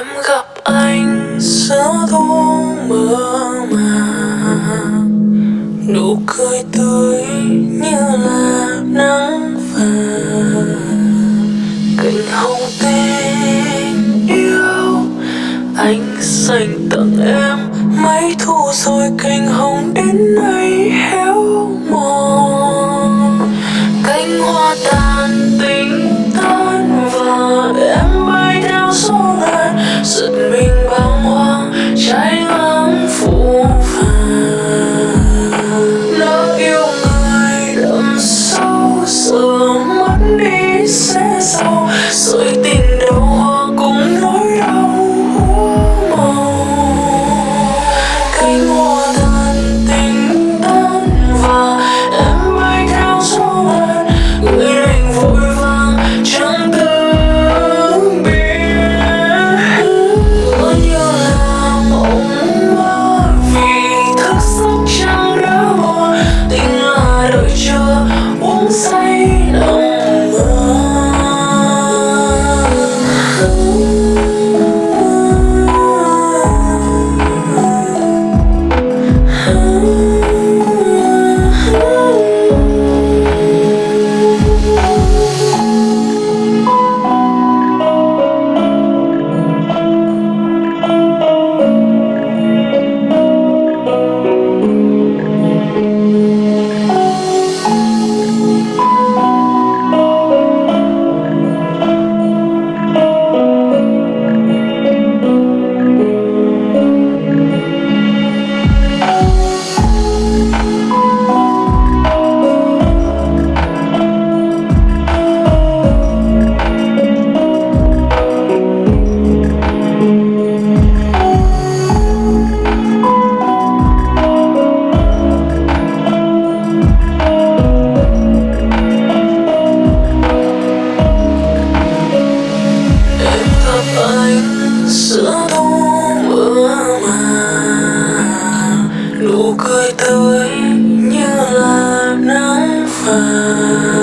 em gặp anh giữa thu mơ màng. Nụ cười tươi như là nắng vàng cành hồng tình yêu, anh dành tặng em mấy thu rồi cành hồng đến nay inside. giữa thu mưa mà. Nụ cười tươi như là nắng vàng